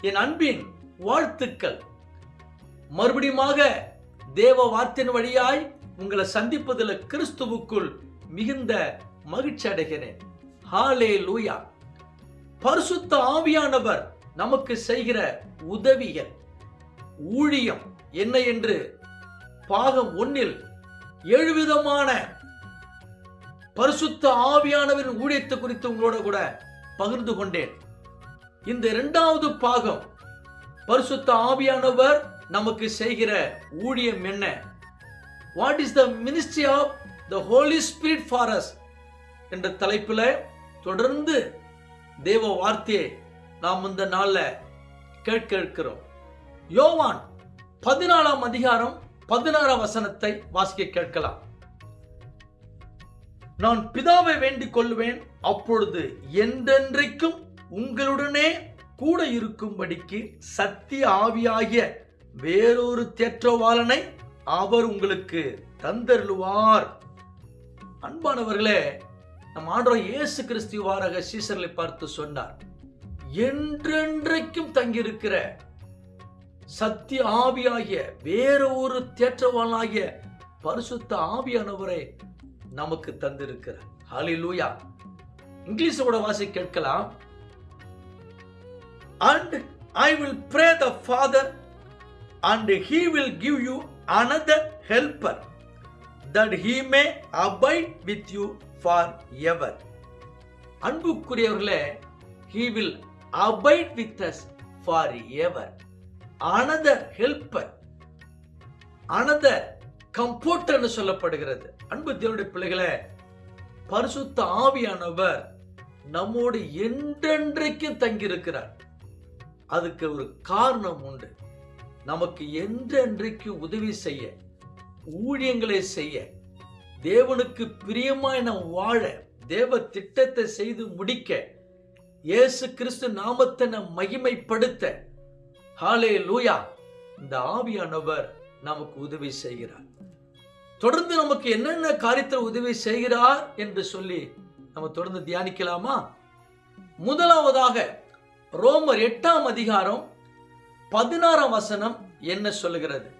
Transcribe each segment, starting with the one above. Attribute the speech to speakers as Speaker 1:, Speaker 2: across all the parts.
Speaker 1: என் அன்பின் வாழ்த்துக்கள். மறுபடியுமாக தேவ வார்த்தையின் வழியாய் உங்களை சந்திப்பதில் கிறிஸ்துவுக்குள் மிகுந்த மகிழ்ச்சி அடைகிறேன். ஹாலே லூயா பரிசுத்த ஆவியானவர் நமக்கு செய்கிற உதவிகள். ஊழியம் என்ன என்று பாகம் ஒன்னில் ஏழு விதமான பரிசுத்த ஆவியானவரின் ஊழியத்தை குறித்து உங்களோட கூட பகிர்ந்து கொண்டேன். இந்த இரண்டாவது பாகம். பரிசுத்த ஆவியானவர் நமக்கு செய்கிற ஊழியம் என்ன? What is the ministry of the holy spirit for us என்ற தலைப்பில் தொடர்ந்து தேவ வார்த்தையை நாம் இந்த நாளில் கேட்க இருக்கிறோம். யோவான் பதினாலாம் அதிகாரம் பதினாறாம் வசனத்தை வாசிக்க கேட்கலாம். நான் பிதாவை வேண்டிக் கொள்வேன் அப்பொழுது என்றென்றைக்கும் உங்களுடனே கூட இருக்கும்படிக்கு சத்திய ஆவியாகிய வேறொரு தேற்றவாளனை அவர் உங்களுக்கு தந்தருளுவார். அன்பானவர்களே நம் ஆண்டவர் இயேசு கிறிஸ்துவாரக சீசர்களை பார்த்து சொன்னார் என்றென்றைக்கும் தங்கியிருக்கிற சத்திய ஆவியாகிய வேற ஒரு தேற்றவாளாகிய பரிசுத்த ஆவியானவரை நமக்கு தந்திருக்கிறார். ஹalleluya. இங்கிலீஷோட வாசி கேட்கலாம். And i will pray the father and he will give you another helper that he may abide with you forever அன்புக்குரியவர்களே he will abide with us forever another helper another கம்போர்டர்னு சொல்லப்படுகிறது அன்பு தேவனுடைய பிள்ளைகளே பரிசுத்த ஆவியானவர் நம்மோடு என்றென்றைக்கும் தங்கியிருக்கிறார் அதுக்கு ஒரு காரணம் உண்டு. நமக்கு என்றென்றைக்கு உதவி செய்ய ஊழியங்களை செய்ய தேவனுக்கு பிரியமாய் நாம் வாழ தேவ திட்டத்தை செய்து முடிக்க இயேசு கிறிஸ்து நாமத்தை நம் மகிமைப்படுத்த ஹாலே லூயா இந்த ஆவியானவர் நமக்கு உதவி செய்கிறார். தொடர்ந்து நமக்கு என்னென்ன காரியத்தில் உதவி செய்கிறார் என்று சொல்லி நம்ம தொடர்ந்து தியானிக்கலாமா? முதலாவதாக ரோமர் எட்டாம் அதிகாரம் பதினாறாம் வசனம் என்ன சொல்லுகிறது?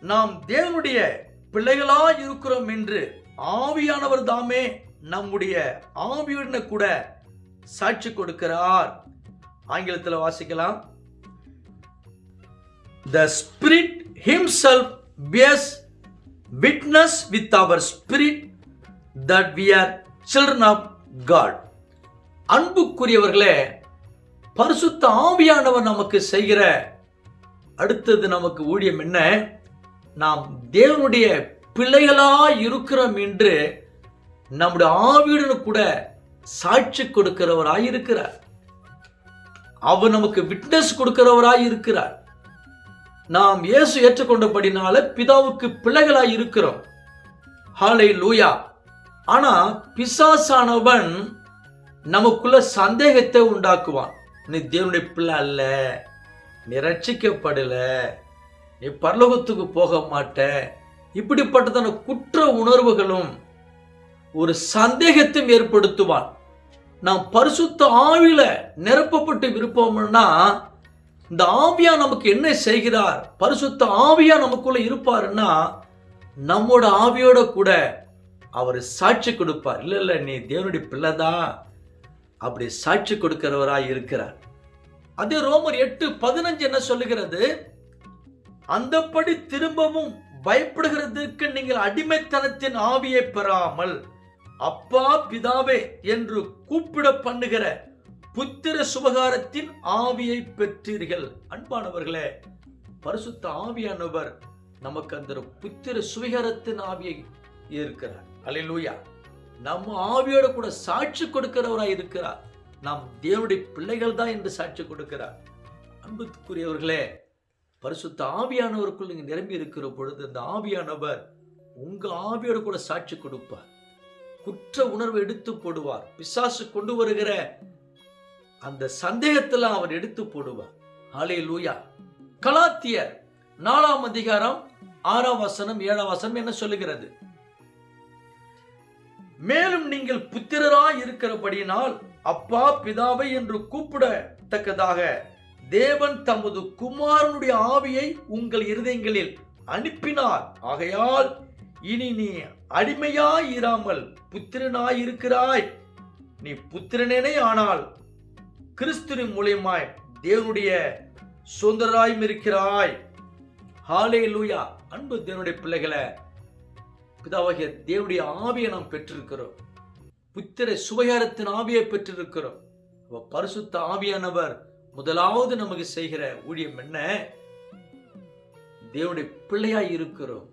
Speaker 1: நாம் தேவனுடைய பிள்ளைகளா இருக்கிறோம் என்று ஆவியானவர் தாமே நம்முடைய ஆவியுடன கூட சாட்சி கொடுக்கிறார். ஆங்கிலத்தில் வாசிக்கலாம். The spirit Himself bears witness with our spirit that we are children of God அன்புக்குரியவர்களே பரிசுத்த ஆவியானவர் நமக்கு செய்கிற அடுத்தது நமக்கு ஊழியம் என்ன? நாம் தேவனுடைய பிள்ளைகளா இருக்கிறோம் என்று நம்முடைய ஆவியுடன் கூட சாட்சி கொடுக்கிறவராய் இருக்கிறார். அவர் நமக்கு விட்னஸ் கொடுக்கிறவராய் இருக்கிறார். நாம் இயேசு ஏற்றுக்கொண்டபடினால பிதாவுக்கு பிள்ளைகளாய் இருக்கிறோம். ஹாலை லூயா ஆனா பிசாசானவன் நமக்குள்ள சந்தேகத்தை உண்டாக்குவான். நீ தேவனுடைய பிள்ளை அல்ல. நீ ரட்சிக்கப்படல நீ பரலோகத்துக்கு போக மாட்ட. இப்படிப்பட்டதான குற்ற உணர்வுகளும் ஒரு சந்தேகத்தையும் ஏற்படுத்துவான். நாம் பரிசுத்த ஆவியில நிரப்பப்பட்டு விருப்பம்னா இந்த ஆவியா நமக்கு என்ன செய்கிறார்? பரிசுத்த ஆவியா நமக்குள்ள இருப்பாருன்னா நம்மோட ஆவியோட கூட அவர் சாட்சி கொடுப்பார். இல்லை இல்லை நீ தேவனுடைய பிள்ளைதான். அப்படி சாட்சி கொடுக்கிறவராய் இருக்கிறார். அதே ரோமர் எட்டு பதினஞ்சு என்ன சொல்லுகிறது? அந்தப்படி திரும்பவும் பயப்படுகிறதுக்கு நீங்கள் அடிமைத்தனத்தின் ஆவியை பெறாமல் அப்பா பிதாவே என்று கூப்பிட பண்ணுகிற புத்திர சுபகாரத்தின் ஆவியை பெற்றீர்கள். அன்பானவர்களே பரிசுத்த ஆவியானவர் நமக்கு அந்த புத்திர சுவிகாரத்தின் ஆவியை இருக்கிறார் அல்லேலூயா நம்ம ஆவியோட கூட சாட்சி கொடுக்கிறவராய் இருக்கிறார். நாம் தேவனுடைய பிள்ளைகள் தான் என்று சாட்சி கொடுக்கிறார். அன்புக்குரியவர்களே பரிசுத்த ஆவியானவருக்குள் நீங்கள் நிரம்பி இருக்கிற பொழுது அந்த ஆவியானவர் உங்க ஆவியோட கூட சாட்சி கொடுப்பார். குற்ற உணர்வை எடுத்து போடுவார். பிசாசு கொண்டு வருகிற அந்த சந்தேகத்தில் அவர் எடுத்து போடுவார். ஹலே லூயா கலாத்தியர் நாலாம் அதிகாரம் ஆறாம் வசனம் ஏழாம் வசனம் என்ன சொல்லுகிறது? மேலும் நீங்கள் புத்திரராய் இருக்கிறபடியினால் அப்பா பிதாவை என்று கூப்பிடத்தக்கதாக தேவன் தமது குமாரனுடைய ஆவியை உங்கள் இருதயங்களில் அனுப்பினார். ஆகையால் இனி நீ அடிமையாய் இராமல் புத்திரனாய் இருக்கிறாய் நீ புத்திரனேனே ஆனால் கிறிஸ்துவின் மூலியமாய் தேவனுடைய சுதந்திராயும் இருக்கிறாய். ஹாலே லூயா அன்பு தேவனுடைய பிள்ளைகளை பிதாவாகிய தேவனுடைய ஆவியை நாம் பெற்றிருக்கிறோம். புத்திர சுவையாரத்தின் ஆவியை பெற்றிருக்கிறோம். பரிசுத்த ஆவியானவர் முதலாவது நமக்கு செய்கிற ஊழியம் என்ன? தேவனுடைய பிள்ளையாய் இருக்கிறோம்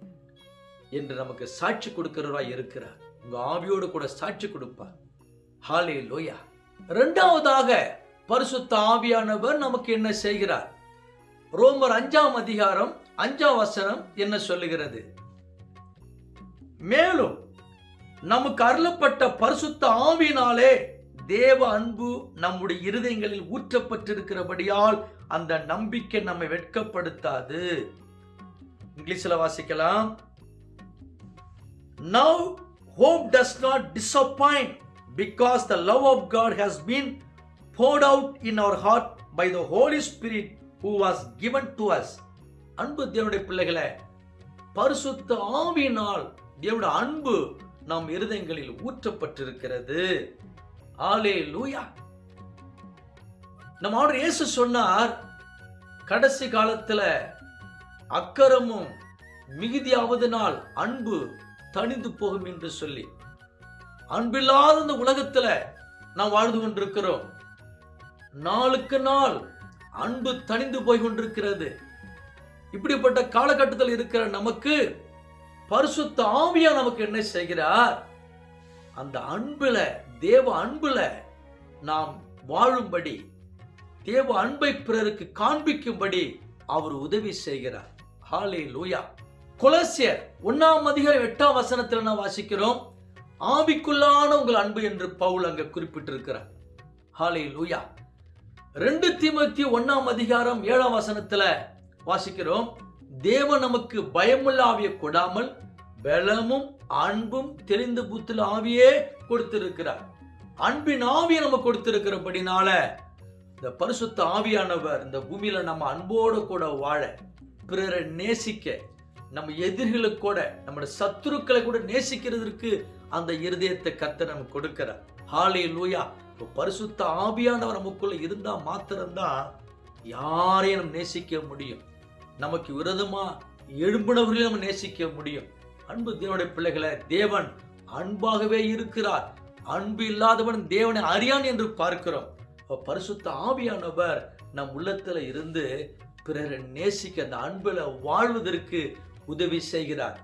Speaker 1: என்று நமக்கு சாட்சி கொடுக்கிறவராய் இருக்கிறார். உங்க ஆவியோடு கூட சாட்சி கொடுப்பார். ஹாலே லோயா இரண்டாவதாக பரிசுத்த ஆவியானவர் நமக்கு என்ன செய்கிறார்? ரோமர் அஞ்சாம் அதிகாரம் அஞ்சாம் வசனம் என்ன சொல்லுகிறது? மேலும் நமக்கு அருளப்பட்ட பரிசுத்த ஆவினாலே தேவ அன்பு நம்முடைய இருதயங்களில் ஊற்றப்பட்டிருக்கிறபடியால் அந்த நம்பிக்கை நம்மை வெட்கப்படுத்தாது. இங்கிலீஷ்ல வாசிக்கலாம். Now hope does not disappoint because the love of God has been poured out in our heart by the holy spirit who was given to us அன்பு தேவனுடைய பிள்ளைகளை பரிசுத்த ஆவியினால் தேவனுடைய அன்பு நம் இருதயங்களில் ஊற்றப்பட்டிருக்கிறது. ஆலே லூயா நம்ம ஆண்டவர் இயேசு சொன்னார் கடைசி காலத்துல அக்கரமும் மிகுதியாவதனால் அன்பு தணிந்து போகும் என்று சொல்லி. அன்பில்லாத இந்த உலகத்துல நாம் வாழ்ந்து கொண்டிருக்கிறோம். நாளுக்கு நாள் அன்பு தணிந்து போய் கொண்டிருக்கிறது. இப்படிப்பட்ட காலகட்டத்தில் இருக்கிற நமக்கு பரிசுத்த ஆவியா நமக்கு என்ன செய்கிறார்? அந்த அன்புல தேவ அன்புல நாம் வாழும்படி தேவ அன்பை பிறருக்கு காண்பிக்கும்படி அவர் உதவி செய்கிறார். ஹாலே லூயா கொலசியர் ஒன்னாம் அதிகாரம் எட்டாம் வசனத்தில் நான் வாசிக்கிறோம். ஆவிக்குள்ளான உங்கள் அன்பு என்று பவுல் அங்க குறிப்பிட்டிருக்கிறார். ஹாலே லூயா ரெண்டு தீமத்தி ஒன்னாம் அதிகாரம் ஏழாம் வசனத்துல வாசிக்கிறோம். தேவன் நமக்கு பயமுள்ள ஆவியை கொடாமல் பலமும் அன்பும் தெளிந்த புத்தில் ஆவியே கொடுத்திருக்கிறார். அன்பின் ஆவியை நம்ம கொடுத்திருக்கிறபடினால இந்த பரிசுத்த ஆவியானவர் இந்த பூமியில நம்ம அன்போடு கூட வாழ பிறரை நேசிக்க நம்ம எதிரிகளை கூட நம்முடைய சத்துருக்களை கூட நேசிக்கிறதுக்கு அந்த இருதயத்தை கத்த நமக்கு கொடுக்கிறார். ஹாலே லூயா இப்போ பரிசுத்த ஆவியானவர் நமக்குள்ள இருந்தால் மாத்திரம்தான் யாரையும் நம்ம நேசிக்க முடியும். நமக்கு விரதமாக எழும்பினவர்களையும் நம்ம நேசிக்க முடியும். அன்பு தேவனுடைய பிள்ளைகளை தேவன் அன்பாகவே இருக்கிறார். அன்பு இல்லாதவன் தேவனை அறியான் என்று பார்க்கிறோம். பரிசுத்த ஆவியானவர் நம் உள்ளத்தில் இருந்து பிறரை நேசிக்க அந்த அன்பில் வாழ்வதற்கு உதவி செய்கிறார்.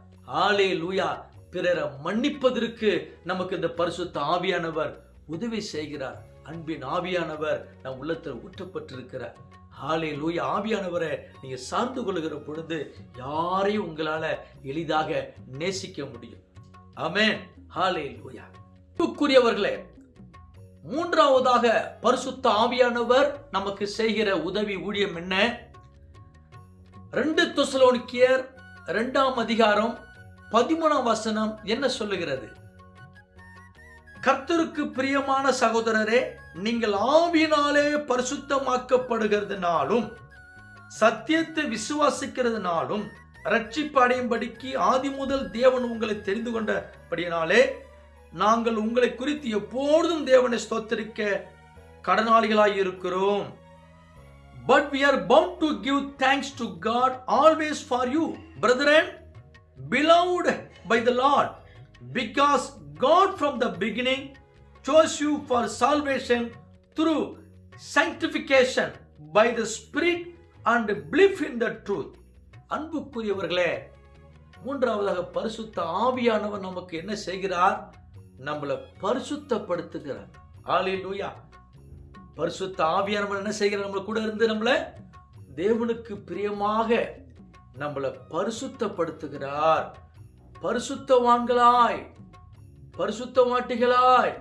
Speaker 1: ஆலே லூயா பிறரை மன்னிப்பதற்கு நமக்கு இந்த பரிசுத்த ஆவியானவர் உதவி செய்கிறார். அன்பின் ஆவியானவர் நம் உள்ளத்தில் ஊற்றப்பட்டிருக்கிறார். ஹாலே லூயா ஆவியானவரை நீங்க சார்ந்து கொள்கிற பொழுது யாரையும் உங்களால எளிதாக நேசிக்க முடியும். அமேன் ஹாலே லூயா அன்புக்குரியவர்களே மூன்றாவதாக பரிசுத்த ஆவியானவர் நமக்கு செய்கிற உதவி ஊழியம் என்ன? ரெண்டு துசலோனிக்கியர் ரெண்டாம் அதிகாரம் பதிமூணாம் வசனம் என்ன சொல்லுகிறது? கர்த்தருக்கு பிரியமான சகோதரரே நீங்கள் ஆவியினாலே பரிசுத்தமாக்கப்படுகிறதுனாலும் சத்தியத்தை விசுவாசிக்கிறதுனாலும் ரட்சிப்பு அடையும்படிக்கு ஆதி முதல் தேவன் உங்களை தெரிந்து கொண்டபடியினாலே நாங்கள் உங்களை குறித்து எப்பொழுதும் தேவனை ஸ்தோத்தரிக்க கடனாளிகளாய் இருக்கிறோம். But we are bound to give thanks to God always for you brethren beloved by the Lord because God from the beginning chose you for salvation through sanctification by the Spirit and belief in the truth. அன்புக்குரியவர்களே மூன்றாவதாக பரிசுத்த ஆவியானவர் நமக்கு என்ன செய்கிறார்? நம்மளை பரிசுத்தப்படுத்துகிறார். ஹalleluya பரிசுத்த ஆவியானவர் என்ன செய்கிறார்? நம்மளை கூட இருந்து நம்மளை தேவனுக்கு பிரியமாக நம்மளை பரிசுத்தப்படுத்துகிறார். பரிசுத்தவான்களாய். பரிசுத்தவாட்டிகளாய்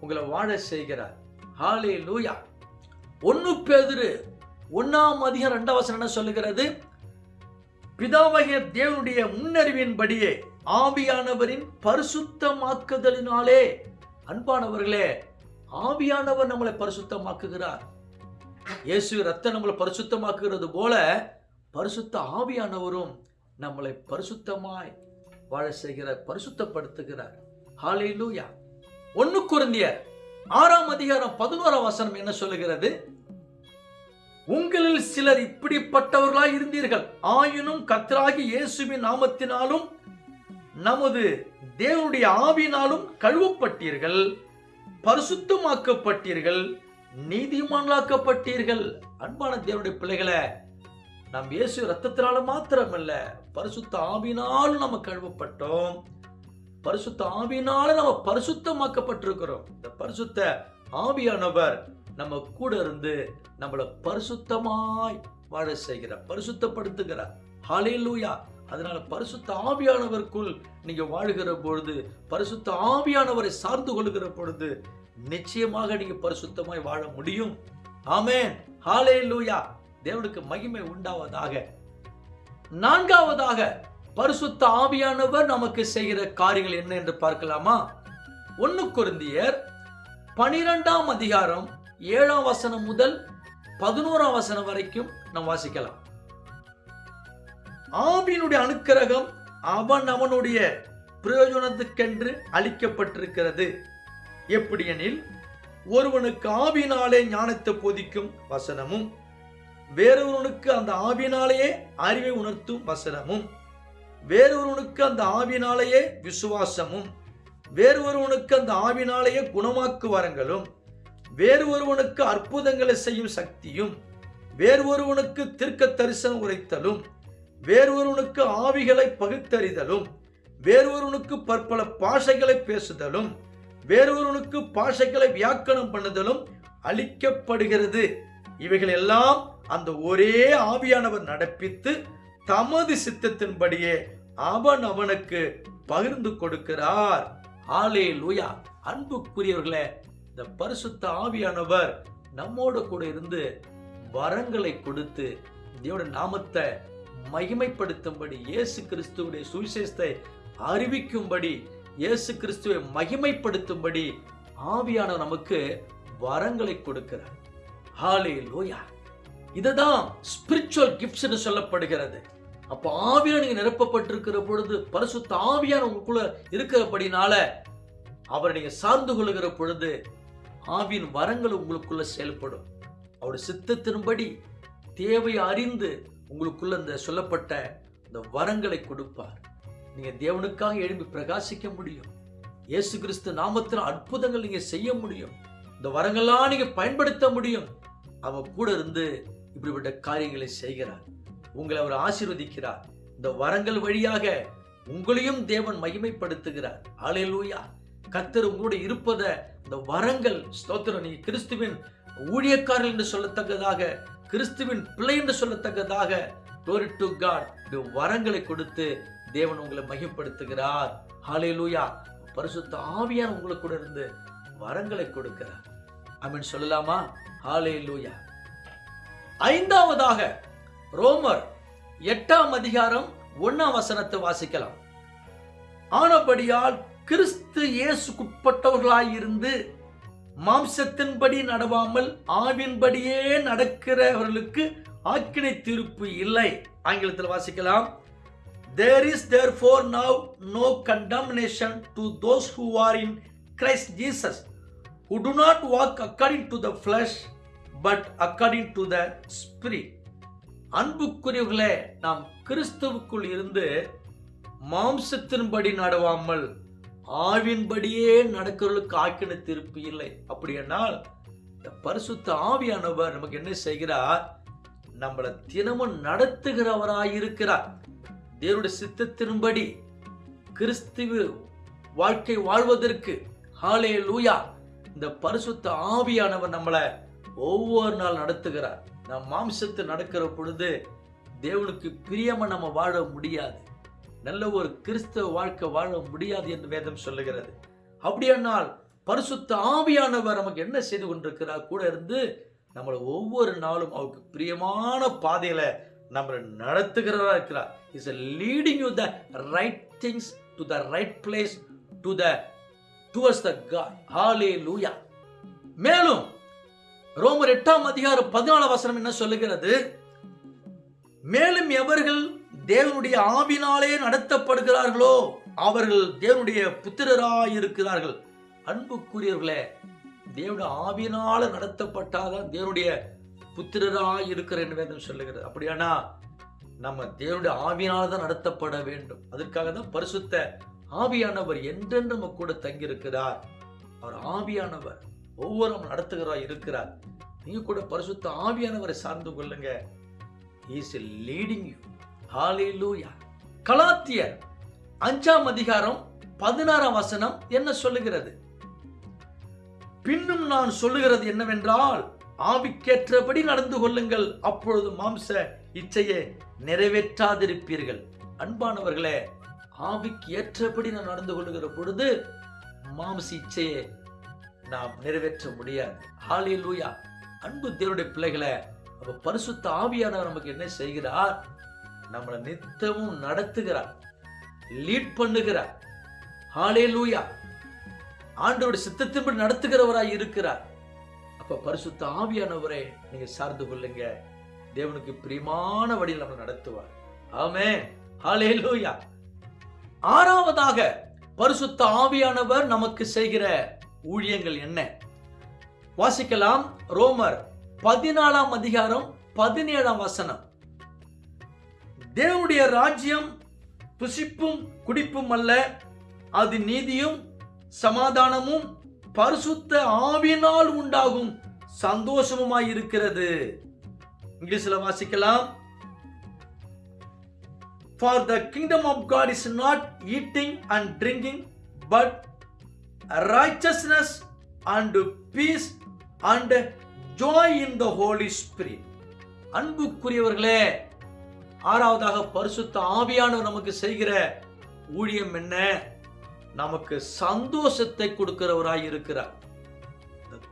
Speaker 1: உங்களை வாழ செய்கிறார். ஹாலே லூயா ஒன்னு பேதிரு ஒன்னாம் அதிகம் ரெண்டாம் என்ன சொல்லுகிறது? பிதாவகிய தேவனுடைய முன்னறிவின்படியே ஆவியானவரின் பரிசுத்தமாக்குதலினாலே அன்பானவர்களே ஆவியானவர் நம்மளை பரிசுத்தமாக்குகிறார். இயேசு ரத்தம் நம்மளை பரிசுத்தமாக்குகிறது போல பரிசுத்த ஆவியானவரும் நம்மளை பரிசுத்தமாய் வாழ செய்கிறார் பரிசுத்தப்படுத்துகிறார். ஹாலேலூயா ஒன்னு குருந்தியர் ஆறாம் அதிகாரம் பதினோராம் வசனம் என்ன சொல்லுகிறது? உங்களில் சிலர் இப்படிப்பட்டவர்களாய் இருந்தீர்கள். ஆயினும் கத்தராகி இயேசுவின் நாமத்தினாலும் நமது தேவனுடைய ஆவினாலும் கழுவப்பட்டீர்கள் பரிசுத்தமாக்கப்பட்டீர்கள் நீதிமான்களாக்கப்பட்டீர்கள். அன்பான தேவனுடைய பிள்ளைகளை நம் இயேசு ரத்தத்தினால மாத்திரமல்ல பரிசுத்த ஆவினாலும் நம்ம கழுவப்பட்டோம். பரிசுத்த ஆவினால நம்ம பரிசுத்தமாக்கப்பட்டிருக்கிறோம். இந்த பரிசுத்த ஆவியானவர் நம்ம கூட இருந்து நம்மளை பரிசுத்தமாய் வாழ செய்கிறார் பரிசுத்தப்படுத்துகிறார். லூயா அதனால பரிசுத்த ஆவியானவருக்குள் நீங்க வாழுகிற பொழுது பரிசுத்த ஆவியானவரை சார்ந்து கொள்கிற பொழுது நிச்சயமாக நீங்க பரிசுத்தமாய் வாழ முடியும். ஆமேன் ஹாலே லூயா தேவனுக்கு மகிமை உண்டாவதாக. நான்காவதாக பரிசுத்த ஆவியானவர் நமக்கு செய்கிற காரியங்கள் என்ன என்று பார்க்கலாமா? ஒன்னு குருந்தியர் பனிரெண்டாம் அதிகாரம் ஏழாம் வசனம் முதல் பதினோராம் வசனம் வரைக்கும் நாம் வாசிக்கலாம். ஆவியினுடைய அனுக்கிரகம் அவன் அவனுடைய பிரயோஜனத்துக்கென்று அளிக்கப்பட்டிருக்கிறது. எப்படியெனில் ஒருவனுக்கு ஆவினாலே ஞானத்தை போதிக்கும் வசனமும் வேறொருவனுக்கு அந்த ஆவினாலேயே அறிவை உணர்த்தும் வசனமும். வேறொருவனுக்கு அந்த ஆவினாலேயே விசுவாசமும் வேறு ஒருவனுக்கு அந்த ஆவினாலேயே குணமாக்கு வரங்களும் வேறு ஒருவனுக்கு அற்புதங்களை செய்யும் சக்தியும் வேறு ஒருவனுக்கு தீர்க்க தரிசனம் உரைத்தலும் வேறு ஒருவனுக்கு ஆவிகளை பகுத்தறிதலும் வேறு ஒருவனுக்கு பற்பல பாஷைகளை பேசுதலும் வேறு ஒருவனுக்கு பாஷைகளை வியாக்கணம் பண்ணுதலும் அளிக்கப்படுகிறது. இவைகள் எல்லாம் அந்த ஒரே ஆவியானவர் நடப்பித்து தமது சித்தத்தின்படியே அவன் அவனுக்கு பகிர்ந்து கொடுக்கிறார். ஆலே லூயா அன்புக்குரியவர்களே இந்த பரிசுத்த ஆவியானவர் நம்மோடு கூட இருந்து வரங்களை கொடுத்து தேவனுடைய நாமத்தை மகிமைப்படுத்தும்படி இயேசு கிறிஸ்துவுடைய சுவிசேஷத்தை அறிவிக்கும்படி இயேசு கிறிஸ்துவை மகிமைப்படுத்தும்படி ஆவியானவர் நமக்கு வரங்களை கொடுக்கிறார். ஹாலே லோயா இதுதான் ஸ்பிரிச்சுவல் கிஃப்ட்ஸ் சொல்லப்படுகிறது. அப்போ ஆவியில நீங்க நிரப்பப்பட்டிருக்கிற பொழுது பரிசு ஆவியான உங்களுக்குள்ள இருக்கிறபடினால அவரை நீங்க சார்ந்து கொள்ளுகிற பொழுது ஆவியின் வரங்கள் உங்களுக்குள்ள செயல்படும். அவருடைய சித்தத்தின்படி தேவை அறிந்து உங்களுக்குள்ள இந்த சொல்லப்பட்ட இந்த வரங்களை கொடுப்பார். நீங்க தேவனுக்காக எழும்பி பிரகாசிக்க முடியும். இயேசு கிறிஸ்து நாமத்தில் அற்புதங்கள் நீங்க செய்ய முடியும். இந்த வரங்கள்லாம் நீங்க பயன்படுத்த முடியும். அவ கூட இருந்து இப்படிப்பட்ட காரியங்களை செய்கிறார். உங்களை அவர் ஆசீர்வதிக்கிறார். இந்த வரங்கள் வழியாக உங்களையும் தேவன் மகிமைப்படுத்துகிறார். ஆலையிலூயா கத்தர் உங்களோட இருப்பத இந்த வரங்கள் ஸ்தோத்திரம் நீங்க கிறிஸ்துவின் ஊழியக்காரர்கள் என்று சொல்லத்தக்கதாக கிறிஸ்துவின் பிள்ளை என்று சொல்லத்தக்கதாக டோரி டு காட் இந்த வரங்களை கொடுத்து தேவன் உங்களை மகிமைப்படுத்துகிறார். ஹாலேலூயா பரிசுத்த ஆவியார் உங்களுக்கு கூட இருந்து வரங்களை கொடுக்கிறார். அப்படின்னு சொல்லலாமா? ஹalleluya. ஐந்தாவதாக ரோமர் எட்டாம் அதிகாரம் ஒன்னாம் வசனத்தை வாசிக்கலாம். ஆனபடியால் கிறிஸ்து இயேசுக்குட்பட்டவர்களாயிருந்து மாம்சத்தின்படி நடவாமல் ஆவின்படியே நடக்கிறவர்களுக்கு ஆக்கினை தீர்ப்பு இல்லை. ஆங்கிலத்தில் வாசிக்கலாம். There is therefore now no condemnation to those who are in Christ Jesus who do not walk according to the flesh but according to the spirit அன்புக்குரியவர்களே நாம் கிறிஸ்துவுக்குள் இருந்து மாம்சத்தின்படி நடவாமல் ஆவின்படியே நடக்கிறவர்களுக்கு ஆக்கின திருப்பி இல்லை. அப்படி என்னால் இந்த பரிசுத்த ஆவியானவர் நமக்கு என்ன செய்கிறார்? நம்மளை தினமும் நடத்துகிறவராயிருக்கிறார் தேவனுடைய சித்தத்தின்படி கிறிஸ்துவ வாழ்க்கை வாழ்வதற்கு ஹாலே லூயா இந்த பரிசுத்த ஆவியானவர் நம்மளை ஒவ்வொரு நாள் நடத்துகிறார். நம் மாம்சத்தில் நடக்கிற பொழுது தேவனுக்கு பிரியமாக நம்ம வாழ முடியாது. நல்ல ஒரு கிறிஸ்தவ வாழ்க்கை வாழ முடியாது என்று வேதம் சொல்லுகிறது. அப்படியானால் பரிசுத்த ஆவியானவர் நமக்கு என்ன செய்து கொண்டிருக்கிறார்? கூட இருந்து நம்மளை ஒவ்வொரு நாளும் அவருக்கு பிரியமான பாதையில நம்மளை நடத்துகிறவராக இருக்கிறார். Is leading you the right things to the right place to the towards the God hallelujah மேலும் ரோமர் எட்டாம் அதிகாரம் பதினாலு வசனம் என்ன சொல்லுகிறது? மேலும் எவர்கள் தேவனுடைய ஆவினாலே நடத்தப்படுகிறார்களோ அவர்கள் தேவனுடைய புத்திரராய் இருக்கிறார்கள் அன்புக்குரியவர்களே தேவனுடைய ஆவினால நடத்தப்பட்டாதான் தேவனுடைய புத்திரராய் இருக்கிற என்று வேதம் சொல்லுகிறது. அப்படியானா நம்ம தேவனுடைய ஆவியினால தான் நடத்தப்பட வேண்டும். அதற்காக தான் பரிசுத்த ஆவியானவர் என்றென்று நம்ம கூட தங்கியிருக்கிறார். அவர் ஆவியானவர். ஒவ்வொரு நடத்துகிறா நடத்துகிறார் இருக்கிறார். நீங்க கூட பரிசுத்த ஆவியானவரை சார்ந்து கொள்ளுங்க. இஸ் லீடிங் யூ ஹalleluya கலாத்தியர் அஞ்சாம் அதிகாரம் பதினாறாம் வசனம் என்ன சொல்லுகிறது? பின்னும் நான் சொல்லுகிறது என்னவென்றால் ஆவிக்கேற்றபடி நடந்து கொள்ளுங்கள். அப்பொழுது மாம்ச இச்சையை நிறைவேற்றாதிருப்பீர்கள். அன்பானவர்களே ஆவிக்கு ஏற்றபடி நான் நடந்து கொள்ளுகிற பொழுது மாம்ச இச்சையை நாம் நிறைவேற்ற முடியாது. லூயா அன்பு தேவனுடைய பிள்ளைகளை அப்ப பரிசுத்த ஆவியானவர் நமக்கு என்ன செய்கிறார்? நம்மளை நித்தமும் நடத்துகிறார். லீட் பண்ணுகிறார். லூயா ஆண்டவோட சித்தத்தின்படி நடத்துகிறவராய் இருக்கிறார். அப்ப பரிசுத்த ஆவியானவரை நீங்க சார்ந்து கொள்ளுங்க. தேவனுக்கு பிரியமான வழியில் நம்ம நடத்துவார். ஆமே ஹalleluya ஆறாவதாக பரிசுத்த ஆவியானவர் நமக்கு செய்கிற ஊழியங்கள் என்ன? வாசிக்கலாம் ரோமர் பதினாலாம் அதிகாரம் பதினேழாம் வசனம். தேவனுடைய ராஜ்யம் புசிப்பும் குடிப்பும் அல்ல. அது நீதியும் சமாதானமும் பரிசுத்த ஆவினால் உண்டாகும் சந்தோஷமுமாய் இருக்கிறது. இங்கிலீஷ்ல வாசிக்கலாம். For the kingdom of God is not eating and drinking but righteousness and peace and joy in the Holy Spirit. அன்புக்குரியவர்களே ஆறாவதாக பரிசுத்த ஆவியானவர் நமக்கு செய்கிற ஊழியம் என்ன நமக்கு சந்தோஷத்தை கொடுக்கிறவராய் இருக்கிறார்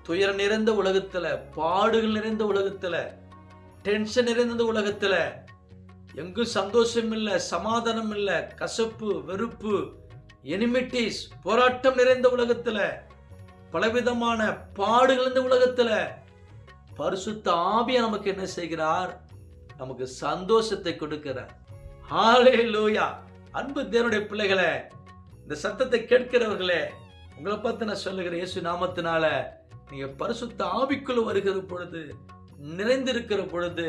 Speaker 1: துயர நிறைந்த உலகத்துல பாடுகள் நிறைந்த உலகத்துல டென்ஷன் நிறைந்த உலகத்துல எங்கும் சந்தோஷம் இல்லை சமாதானம் இல்லை கசப்பு வெறுப்பு எனிமிட்டிஸ் போராட்டம் நிறைந்த உலகத்தில் பலவிதமான பாடுகள் இந்த உலகத்தில். பரிசுத்த ஆவிய நமக்கு என்ன செய்கிறார்? நமக்கு சந்தோஷத்தை கொடுக்கிறார். லூயா அன்பு தேவனுடைய பிள்ளைகளே இந்த சத்தத்தை கேட்கிறவர்களே உங்களை பார்த்து நான் சொல்லுகிற இயேசு நாமத்தினால நீங்க பரிசுத்த ஆவிக்குள்ள வருகிற பொழுது நிறைந்திருக்கிற பொழுது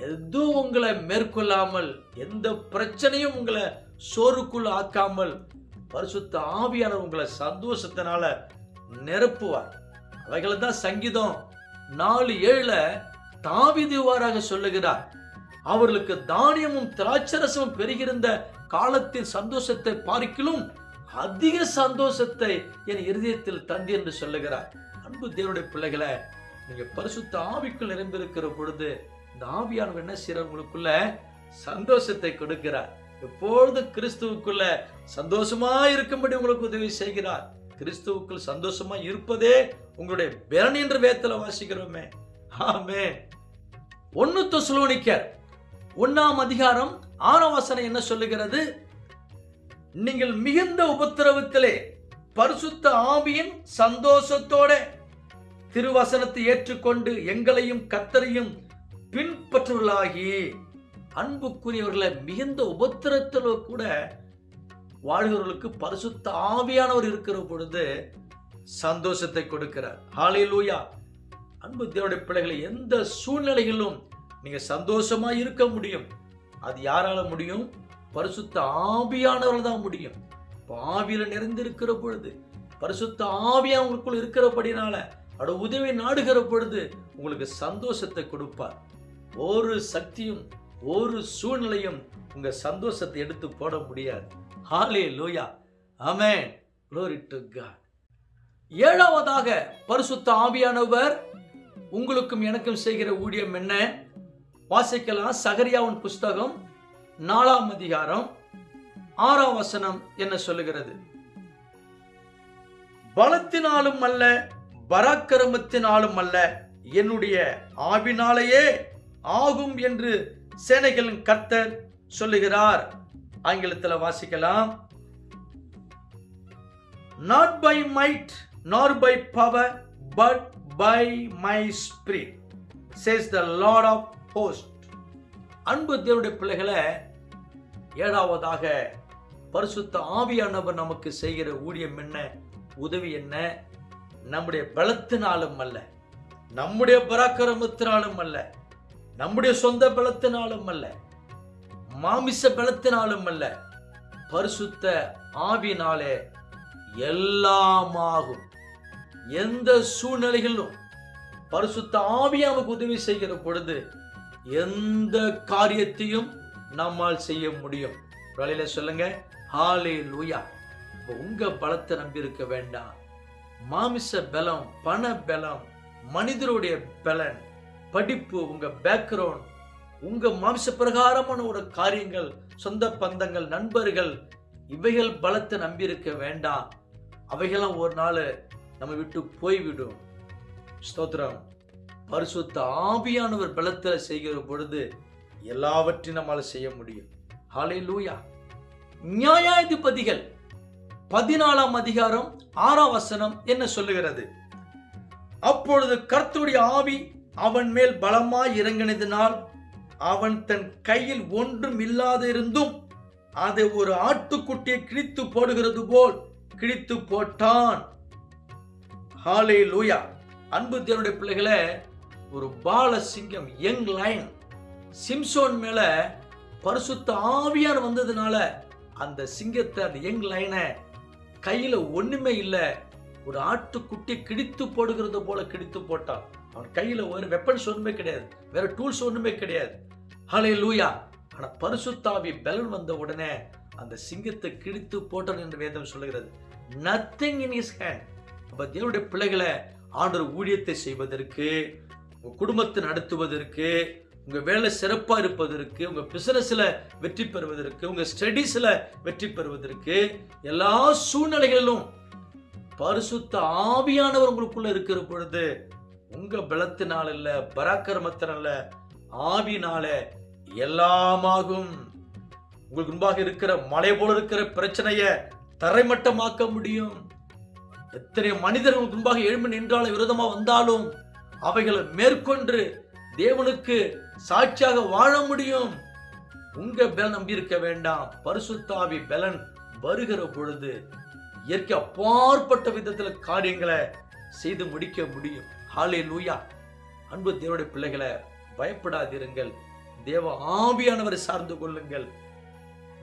Speaker 1: எதுவும் உங்களை மேற்கொள்ளாமல் எந்த பிரச்சனையும் உங்களை சோறுக்குள் ஆக்காமல் பரிசுத்த ஆவியான உங்களை சந்தோஷத்தினால நிரப்புவார். அவைகளை தான் சங்கீதம் நாலு ஏழுல தாவிதுவாராக சொல்லுகிறார். அவர்களுக்கு தானியமும் திராட்சரசமும் பெருகிருந்த காலத்தின் சந்தோஷத்தை பார்க்கிலும் அதிக சந்தோஷத்தை என் இருதயத்தில் தந்தி என்று சொல்லுகிறார். அன்பு தேவனுடைய பிள்ளைகளை நீங்க பரிசுத்த ஆவிக்குள் நிரம்பியிருக்கிற பொழுது இந்த ஆவியானவர் என்ன செய்யறார் உங்களுக்குள்ள சந்தோஷத்தை கொடுக்கிறார். எப்பொழுது கிறிஸ்துவுக்குள்ள சந்தோஷமா இருக்கும்படி உங்களுக்கு உதவி செய்கிறார்? கிறிஸ்துவுக்குள் சந்தோஷமா இருப்பதே உங்களுடைய பலன் என்ற வேதத்துல வாசிக்கிறோமே. ஆமே ஒன்னு தொசுலோனிக்கர் ஒன்னாம் அதிகாரம் ஆறாம் வசனம் என்ன சொல்லுகிறது? நீங்கள் மிகுந்த உபத்திரவத்திலே பரிசுத்த ஆவியின் சந்தோஷத்தோட திருவசனத்தை ஏற்றுக்கொண்டு எங்களையும் கத்தரையும் பின்பற்றுவர்களாகி. அன்புக்குரியவர்களை மிகுந்த உபத்திரத்தில் கூட வாழ்கிறவர்களுக்கு பரிசுத்த ஆவியானவர் இருக்கிற பொழுது சந்தோஷத்தை கொடுக்கிறார். ஹalleluya அன்பு தேவனுடைய பிள்ளைகளை எந்த சூழ்நிலைகளிலும் நீங்க சந்தோஷமா இருக்க முடியும். அது யாரால முடியும்? பரிசுத்த ஆவியானவர்கள் தான் முடியும். இப்ப ஆவியில நிறைந்திருக்கிற பொழுது பரிசுத்த ஆவியா உங்களுக்குள் இருக்கிறபடினால அவருடைய உதவி நாடுகிற பொழுது உங்களுக்கு சந்தோஷத்தை கொடுப்பார். ஒரு சக்தியும் ஒரு சூழ்நிலையும் உங்க சந்தோஷத்தை எடுத்து போட முடியாது. ஹாலே லூயா அமே glory ஏழாவதாக பரிசுத்த ஆவியானவர் உங்களுக்கும் எனக்கும் செய்கிற ஊழியம் என்ன? வாசிக்கலாம். சகரியாவின் புஸ்தகம் நாலாம் அதிகாரம் ஆறாம் வசனம் என்ன சொல்லுகிறது? பலத்தினாலும் அல்ல பராக்கிரமத்தினாலும் அல்ல என்னுடைய ஆவினாலேயே ஆகும் என்று சேனைகளின் கர்த்தர் சொல்லுகிறார். ஆங்கிலத்தில் வாசிக்கலாம். Not by might nor by power but by my spirit says the Lord of host அன்பு தேவனுடைய பிள்ளைகளை ஏழாவதாக பரிசுத்த ஆவியானவர் நமக்கு செய்கிற ஊழியம் என்ன? உதவி என்ன? நம்முடைய பலத்தினாலும் அல்ல நம்முடைய பராக்கிரமத்தினாலும் அல்ல நம்முடைய சொந்த பலத்தினாலும் அல்ல மாமிச பலத்தினாலும் அல்ல பரிசுத்த ஆவினாலே எல்லாமாகும். எந்த சூழ்நிலைகளிலும் பரிசுத்த ஆவி நமக்கு உதவி செய்கிற பொழுது எந்த காரியத்தையும் நம்மால் செய்ய முடியும். வழியில சொல்லுங்க ஹாலே லூயா உங்க பலத்தை நம்பி இருக்க வேண்டாம். மாமிச பலம் பண பலம் மனிதருடைய பலன் படிப்பு உங்க பேக்ரவுண்ட் உங்க மாம்ச பிரகாரமான ஒரு காரியங்கள் சொந்த பந்தங்கள் நண்பர்கள் இவைகள் பலத்தை நம்பியிருக்க வேண்டாம். அவைகளாம் ஒரு நாள் நம்ம விட்டு போய்விடும். ஸ்தோத்திரம். பரிசுத்த ஆவியானவர் பலத்தில் செய்கிற பொழுது எல்லாவற்றையும் நம்மால் செய்ய முடியும். ஹாலே லூயா நியாயாதிபதிகள் பதினாலாம் அதிகாரம் ஆறாம் வசனம் என்ன சொல்லுகிறது? அப்பொழுது கர்த்துடைய ஆவி அவன் மேல் பலமாய் இறங்கினதினால் அவன் தன் கையில் ஒன்றும் இல்லாதிருந்தும் அதை ஒரு ஆட்டுக்குட்டியை கிழித்து போடுகிறது போல் கிழித்து போட்டான். ஹாலே லூயா அன்பு தேவனுடைய பிள்ளைகளை ஒரு பால சிங்கம் யங் லைன் சிம்சோன் மேல பரிசுத்த ஆவியார் வந்ததுனால அந்த சிங்கத்தை அந்த யங் லைனை கையில ஒண்ணுமே இல்லை ஒரு ஆட்டுக்குட்டி கிடித்து போடுகிறது போல கிடித்து போட்டான். அவன் கையில் ஒரு வெப்பன்ஸ் ஒன்றுமே கிடையாது. வேற டூல்ஸ் ஒன்றுமே கிடையாது. ஹலே லூயா ஆனால் பரிசுத்தாவி பலன் வந்த உடனே அந்த சிங்கத்தை கிழித்து போட்டான் என்று வேதம் சொல்லுகிறது. நத்திங் இன் இஸ் ஹேண்ட் அப்போ தேவனுடைய பிள்ளைகளை ஆண்டவர் ஊழியத்தை செய்வதற்கு உங்கள் குடும்பத்தை நடத்துவதற்கு உங்கள் வேலை சிறப்பாக இருப்பதற்கு உங்கள் பிசினஸில் வெற்றி பெறுவதற்கு உங்கள் ஸ்டடீஸில் வெற்றி பெறுவதற்கு எல்லா சூழ்நிலைகளிலும் பரிசுத்த ஆவியானவர் உங்களுக்குள்ள இருக்கிற பொழுது உங்க பலத்தினால் இல்ல பராக்கிரமத்தினால ஆவினால எல்லாமாகும். உங்களுக்கு முன்பாக இருக்கிற மலை போல இருக்கிற பிரச்சனைய தரைமட்டமாக்க முடியும். எத்தனை மனிதர்கள் உங்களுக்கு முன்பாக எழும்பி நின்றாலும் விரோதமா வந்தாலும் அவைகளை மேற்கொண்டு தேவனுக்கு சாட்சியாக வாழ முடியும். உங்க பலன் நம்பி இருக்க வேண்டாம். பரிசுத்தாவி பலன் வருகிற பொழுது இயற்கை அப்பாற்பட்ட விதத்துல காரியங்களை செய்து முடிக்க முடியும். ஹாலே லூயா அன்பு தேவனுடைய பிள்ளைகளை பயப்படாதிருங்கள். தேவ ஆவியானவரை சார்ந்து கொள்ளுங்கள்.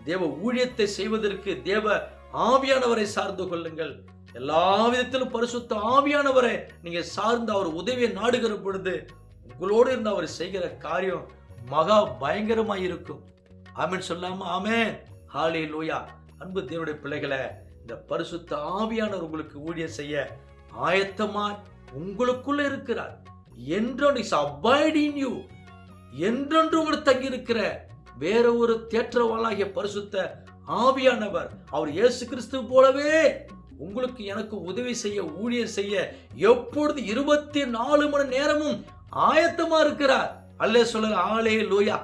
Speaker 1: தேவ ஊழியத்தை செய்வதற்கு தேவ ஆவியானவரை சார்ந்து கொள்ளுங்கள். எல்லா விதத்திலும் பரிசுத்த ஆவியானவரை நீங்க சார்ந்து அவர் உதவியை நாடுகிற பொழுது உங்களோடு இருந்து அவர் செய்கிற காரியம் மகா பயங்கரமா இருக்கும். ஆமென் சொல்லாம ஆமே ஹாலே லூயா அன்பு தேவனுடைய பிள்ளைகளை இந்த பரிசுத்த ஆவியானவர் உங்களுக்கு ஊழியம் செய்ய ஆயத்தமா உங்களுக்குள்ள இருக்கிறார். என்றொன்று இஸ் அபாய்டிங் யூ என்றொன்று உங்களுக்கு தங்கியிருக்கிற வேற ஒரு தேற்றவாளாகிய பரிசுத்த ஆவியானவர் அவர் இயேசு கிறிஸ்து போலவே உங்களுக்கு எனக்கு உதவி செய்ய ஊழியர் செய்ய எப்பொழுது இருபத்தி நாலு மணி நேரமும் ஆயத்தமா இருக்கிறார். அல்லே சொல்ல ஆளே லூயா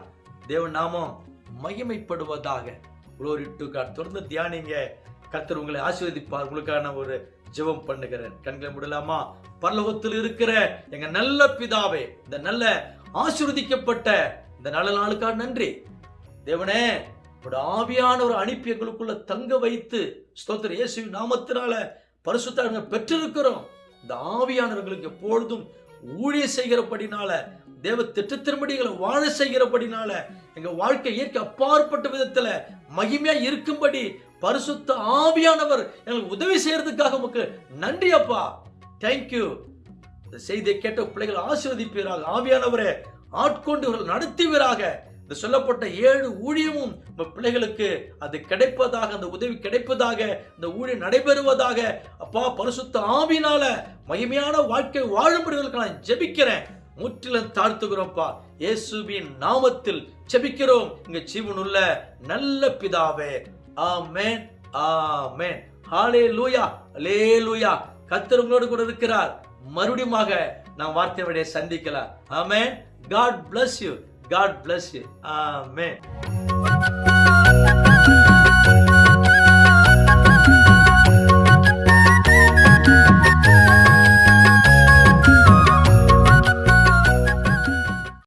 Speaker 1: தேவன் நாமம் மகிமைப்படுவதாக. குளோரி டு காட் தொடர்ந்து தியானிங்க. கத்தர் உங்களை ஆசீர்வதிப்பார். உங்களுக்கான ஒரு ஜெபம் பண்ணுகிறேன் கண்களை முடலாமா? பரலோகத்தில் இருக்கிற எங்க நல்ல பிதாவே இந்த நல்ல ஆசிர்வதிக்கப்பட்ட இந்த நல்ல நாளுக்காக நன்றி. தேவனே ஆவியான ஒரு அனுப்பி எங்களுக்குள்ள தங்க வைத்து ஸ்தோத்திர இயேசு நாமத்தினால பரிசுத்தாங்க பெற்றிருக்கிறோம். இந்த ஆவியானவர்களுக்கு எப்பொழுதும் ஊழிய செய்கிறபடினால தேவ திட்டத்தின்படிகளை வாழ செய்கிறபடினால எங்க வாழ்க்கை இயற்கை அப்பாற்பட்ட விதத்துல மகிமையா இருக்கும்படி பரிசுத்த ஆவியானவர் எங்களுக்கு உதவி செய்யறதுக்காக உமக்கு நன்றி அப்பா. தேங்க்யூ இந்த செய்தியை கேட்ட பிள்ளைகள் ஆசீர்வதிப்பீராக. ஆவியானவரே ஆட்கொண்டு இவர்கள் நடத்துவீராக. இந்த சொல்லப்பட்ட ஏழு ஊழியமும் நம்ம பிள்ளைகளுக்கு அது கிடைப்பதாக அந்த உதவி கிடைப்பதாக இந்த ஊழியம் நடைபெறுவதாக. அப்பா பரிசுத்த ஆவினால மகிமையான வாழ்க்கை வாழும்படிகளுக்கு நான் ஜெபிக்கிறேன். முற்றிலும் தாழ்த்துகிறோம்ப்பா இயேசுவின் நாமத்தில் ஜெபிக்கிறோம். இங்க ஜீவனுள்ள நல்ல பிதாவே. ஆமென் ஆமென். ஹாலே லூயா லே லூயா கத்தர் உங்களோடு கூட இருக்கிறார். மறுபடியுமாக நாம் வார்த்தை சந்திக்கலாம். ஆமென். God bless you God bless you amen.